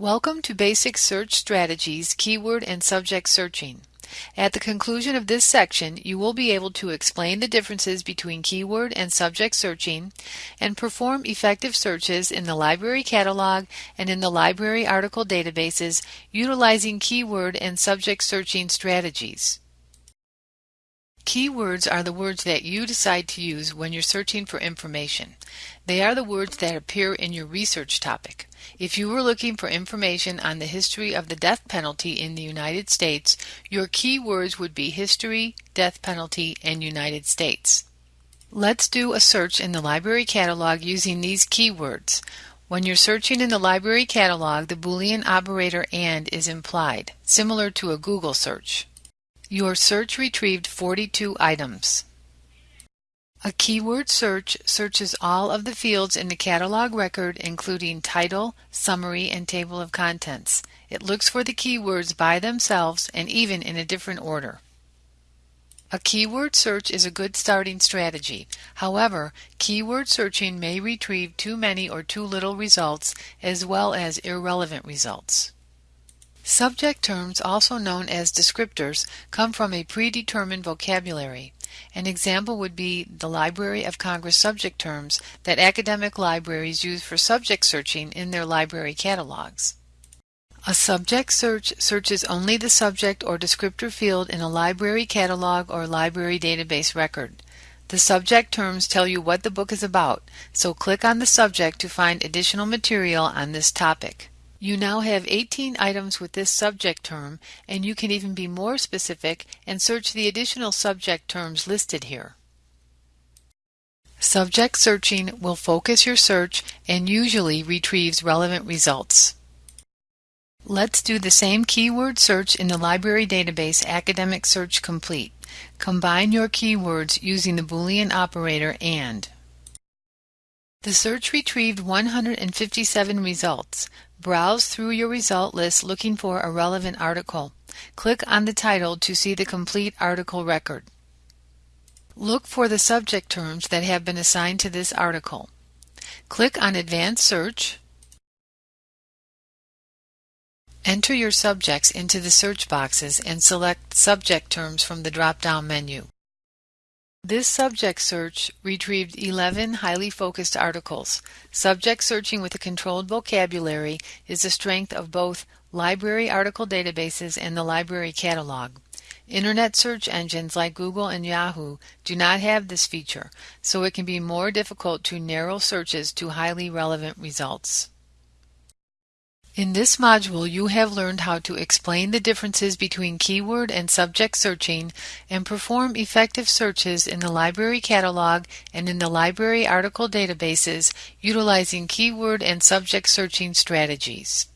Welcome to Basic Search Strategies, Keyword and Subject Searching. At the conclusion of this section, you will be able to explain the differences between keyword and subject searching and perform effective searches in the library catalog and in the library article databases utilizing keyword and subject searching strategies. Keywords are the words that you decide to use when you're searching for information. They are the words that appear in your research topic. If you were looking for information on the history of the death penalty in the United States, your keywords would be history, death penalty, and United States. Let's do a search in the library catalog using these keywords. When you're searching in the library catalog, the Boolean operator AND is implied, similar to a Google search. Your search retrieved 42 items. A keyword search searches all of the fields in the catalog record including title, summary, and table of contents. It looks for the keywords by themselves and even in a different order. A keyword search is a good starting strategy. However, keyword searching may retrieve too many or too little results as well as irrelevant results. Subject terms, also known as descriptors, come from a predetermined vocabulary. An example would be the Library of Congress subject terms that academic libraries use for subject searching in their library catalogs. A subject search searches only the subject or descriptor field in a library catalog or library database record. The subject terms tell you what the book is about, so click on the subject to find additional material on this topic. You now have 18 items with this subject term, and you can even be more specific and search the additional subject terms listed here. Subject searching will focus your search and usually retrieves relevant results. Let's do the same keyword search in the library database Academic Search Complete. Combine your keywords using the Boolean operator AND. The search retrieved 157 results. Browse through your result list looking for a relevant article. Click on the title to see the complete article record. Look for the subject terms that have been assigned to this article. Click on Advanced Search. Enter your subjects into the search boxes and select subject terms from the drop-down menu. This subject search retrieved 11 highly focused articles. Subject searching with a controlled vocabulary is the strength of both library article databases and the library catalog. Internet search engines like Google and Yahoo do not have this feature, so it can be more difficult to narrow searches to highly relevant results. In this module, you have learned how to explain the differences between keyword and subject searching and perform effective searches in the library catalog and in the library article databases utilizing keyword and subject searching strategies.